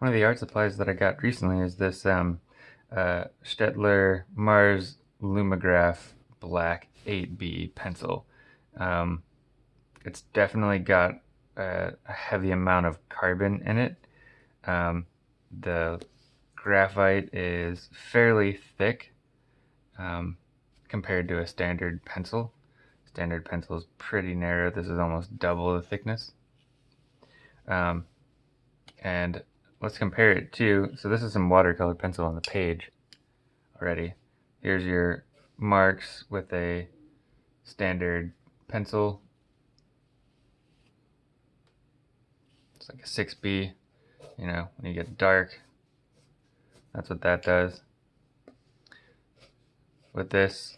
one of the art supplies that I got recently is this um, uh, Staedtler Mars Lumograph Black 8B pencil. Um, it's definitely got a, a, heavy amount of carbon in it. Um, the graphite is fairly thick um, compared to a standard pencil. Standard pencil is pretty narrow. This is almost double the thickness. Um, and let's compare it to, so this is some watercolor pencil on the page already. Here's your marks with a standard pencil. It's like a 6B, you know, when you get dark, that's what that does. With this,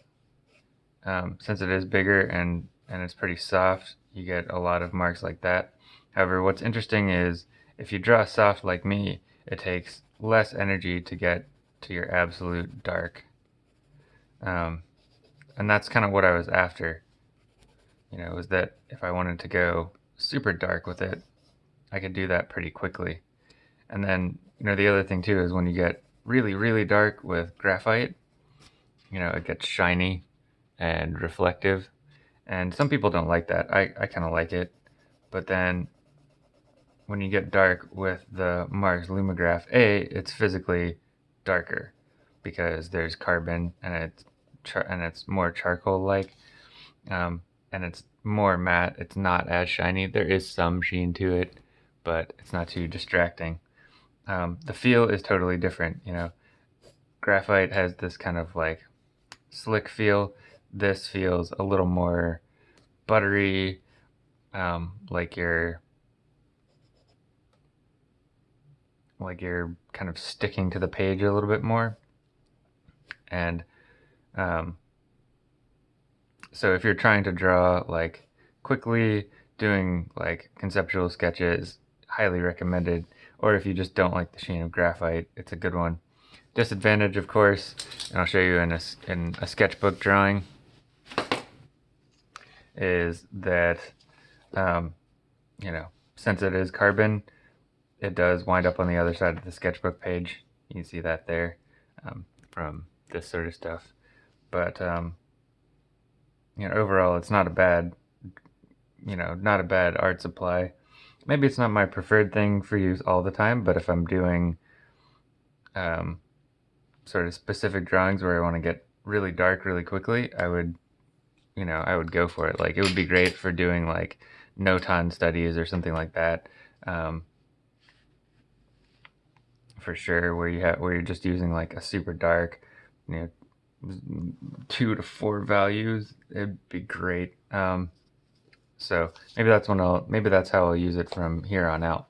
um, since it is bigger and, and it's pretty soft, you get a lot of marks like that. However, what's interesting is if you draw soft like me, it takes less energy to get to your absolute dark. Um, and that's kind of what I was after. You know, was that if I wanted to go super dark with it, I could do that pretty quickly. And then, you know, the other thing too is when you get really, really dark with graphite, you know, it gets shiny and reflective. And some people don't like that. I, I kind of like it. But then when you get dark with the Mars Lumograph A, it's physically darker because there's carbon and it's and it's more charcoal-like, um, and it's more matte. It's not as shiny. There is some sheen to it, but it's not too distracting. Um, the feel is totally different. You know, graphite has this kind of like slick feel. This feels a little more buttery, um, like you're like you're kind of sticking to the page a little bit more. And um, so if you're trying to draw like quickly, doing like conceptual sketches, highly recommended. Or if you just don't like the sheen of graphite, it's a good one. Disadvantage, of course, and I'll show you in a, in a sketchbook drawing, is that, um, you know, since it is carbon, it does wind up on the other side of the sketchbook page. You can see that there um, from this sort of stuff. But, um, you know, overall, it's not a bad, you know, not a bad art supply. Maybe it's not my preferred thing for use all the time, but if I'm doing um, sort of specific drawings where I want to get really dark really quickly, I would, you know, I would go for it. Like, it would be great for doing, like, notan studies or something like that. Um, for sure where you have where you're just using like a super dark you know two to four values it'd be great. Um, so maybe that's when I'll maybe that's how I'll use it from here on out